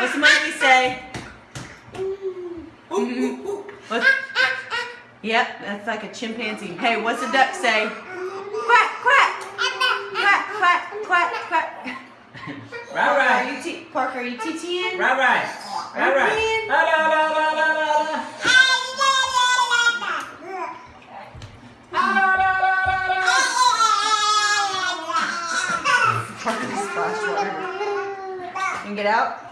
What's the monkey say? What's, yep, that's like a chimpanzee. Hey, what's the duck say? Quack, quack, quack, quack, quack, quack. Right, Parker, right. are you t- Parker, are you teaching? Right, right. Right, right. La, la, la, la, la, la, la. Parker splashed water. You can get out?